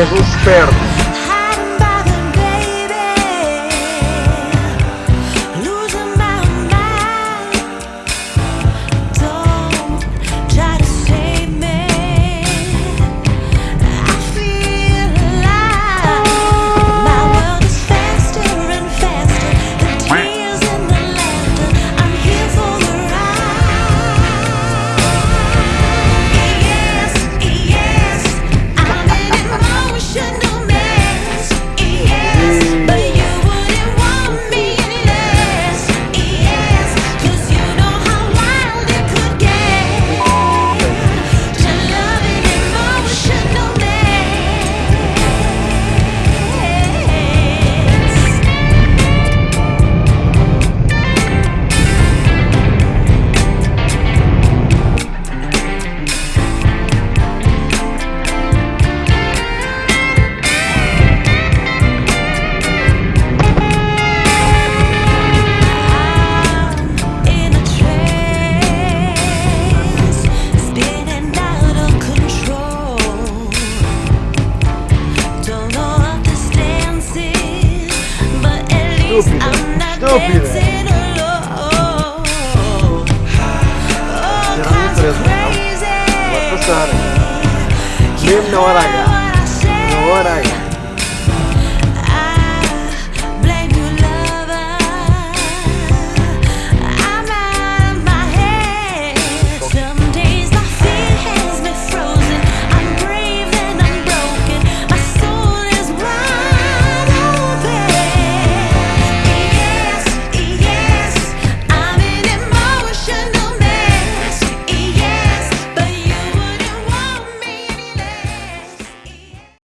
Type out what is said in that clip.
és um esperto. You know what I got. You know what I got.